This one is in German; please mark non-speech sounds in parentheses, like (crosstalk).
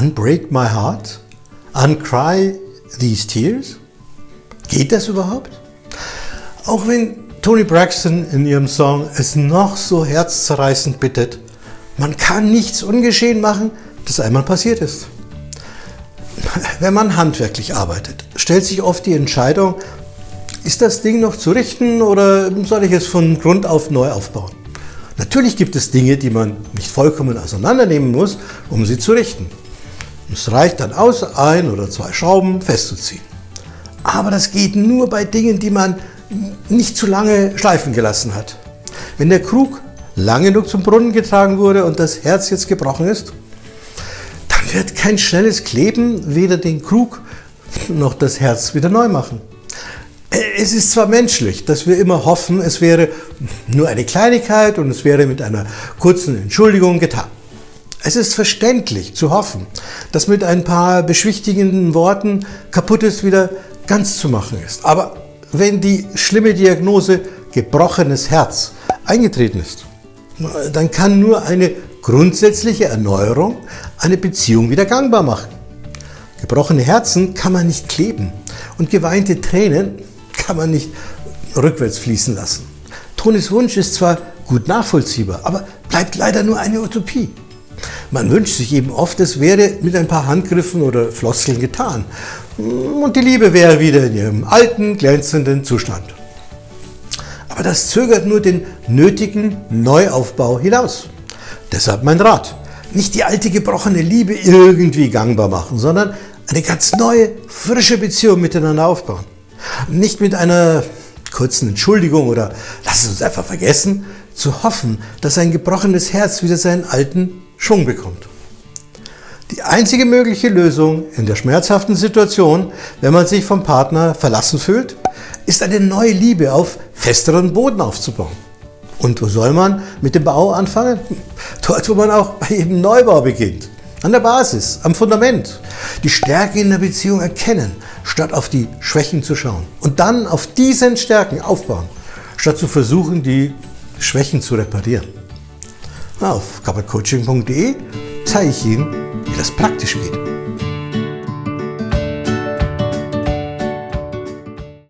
Unbreak my heart? Uncry these tears? Geht das überhaupt? Auch wenn Tony Braxton in ihrem Song es noch so herzzerreißend bittet, man kann nichts ungeschehen machen, das einmal passiert ist. (laughs) Wenn man handwerklich arbeitet, stellt sich oft die Entscheidung, ist das Ding noch zu richten oder soll ich es von Grund auf neu aufbauen? Natürlich gibt es Dinge, die man nicht vollkommen auseinandernehmen muss, um sie zu richten. Es reicht dann aus, ein oder zwei Schrauben festzuziehen. Aber das geht nur bei Dingen, die man nicht zu lange schleifen gelassen hat. Wenn der Krug lang genug zum Brunnen getragen wurde und das Herz jetzt gebrochen ist, dann wird kein schnelles Kleben weder den Krug noch das Herz wieder neu machen. Es ist zwar menschlich, dass wir immer hoffen, es wäre nur eine Kleinigkeit und es wäre mit einer kurzen Entschuldigung getan. Es ist verständlich zu hoffen, dass mit ein paar beschwichtigenden Worten kaputtes wieder ganz zu machen ist. Aber wenn die schlimme Diagnose gebrochenes Herz eingetreten ist, dann kann nur eine grundsätzliche Erneuerung eine Beziehung wieder gangbar machen. Gebrochene Herzen kann man nicht kleben und geweinte Tränen kann man nicht rückwärts fließen lassen. Tonis Wunsch ist zwar gut nachvollziehbar, aber bleibt leider nur eine Utopie. Man wünscht sich eben oft, es wäre mit ein paar Handgriffen oder Floskeln getan und die Liebe wäre wieder in ihrem alten, glänzenden Zustand. Aber das zögert nur den nötigen Neuaufbau hinaus. Deshalb mein Rat. Nicht die alte gebrochene Liebe irgendwie gangbar machen, sondern eine ganz neue, frische Beziehung miteinander aufbauen. Nicht mit einer kurzen Entschuldigung oder lass es uns einfach vergessen, zu hoffen, dass ein gebrochenes Herz wieder seinen alten Schwung bekommt. Die einzige mögliche Lösung in der schmerzhaften Situation, wenn man sich vom Partner verlassen fühlt, ist eine neue Liebe auf festeren Boden aufzubauen. Und wo soll man mit dem Bau anfangen? (laughs) Dort, wo man auch bei jedem Neubau beginnt. An der Basis, am Fundament. Die Stärke in der Beziehung erkennen, statt auf die Schwächen zu schauen. Und dann auf diesen Stärken aufbauen, statt zu versuchen, die Schwächen zu reparieren. Auf kappercoaching.de zeige ich Ihnen, wie das praktisch geht.